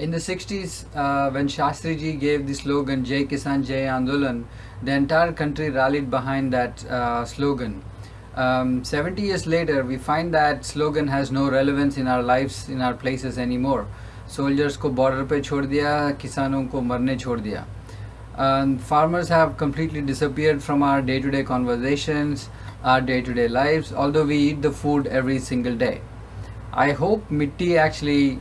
In the 60s, uh, when Shastriji gave the slogan Jai Kisan Jai Andolan, the entire country rallied behind that uh, slogan. Um, 70 years later, we find that slogan has no relevance in our lives, in our places anymore. Soldiers ko border pe chhod diya, kisanon ko marne chhod diya. Um, farmers have completely disappeared from our day-to-day -day conversations, our day-to-day -day lives, although we eat the food every single day. I hope Mitti actually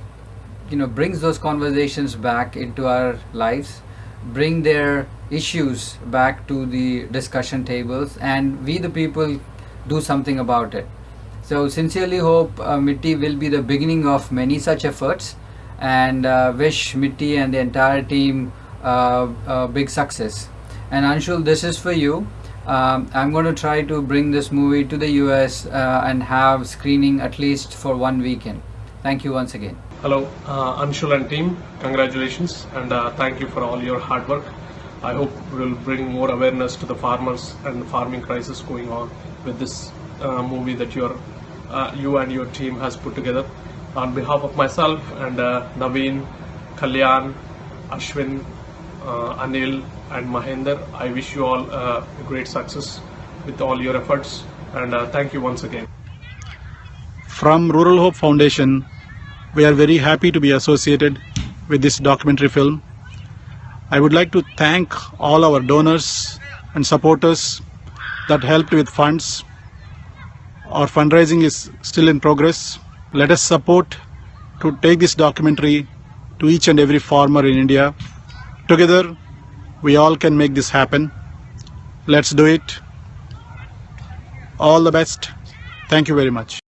you know, brings those conversations back into our lives, bring their issues back to the discussion tables, and we the people do something about it. So sincerely hope uh, Mitti will be the beginning of many such efforts, and uh, wish Mitti and the entire team uh, uh, big success. And Anshul, this is for you. Um, I'm going to try to bring this movie to the US uh, and have screening at least for one weekend. Thank you once again. Hello, uh, Anshul and team. Congratulations and uh, thank you for all your hard work. I hope we'll bring more awareness to the farmers and the farming crisis going on with this uh, movie that your uh, you and your team has put together. On behalf of myself and uh, Naveen, Kalyan, Ashwin, uh, Anil, and Mahinder, I wish you all uh, great success with all your efforts and uh, thank you once again. From Rural Hope Foundation, we are very happy to be associated with this documentary film. I would like to thank all our donors and supporters that helped with funds. Our fundraising is still in progress. Let us support to take this documentary to each and every farmer in India. Together, we all can make this happen. Let's do it. All the best. Thank you very much.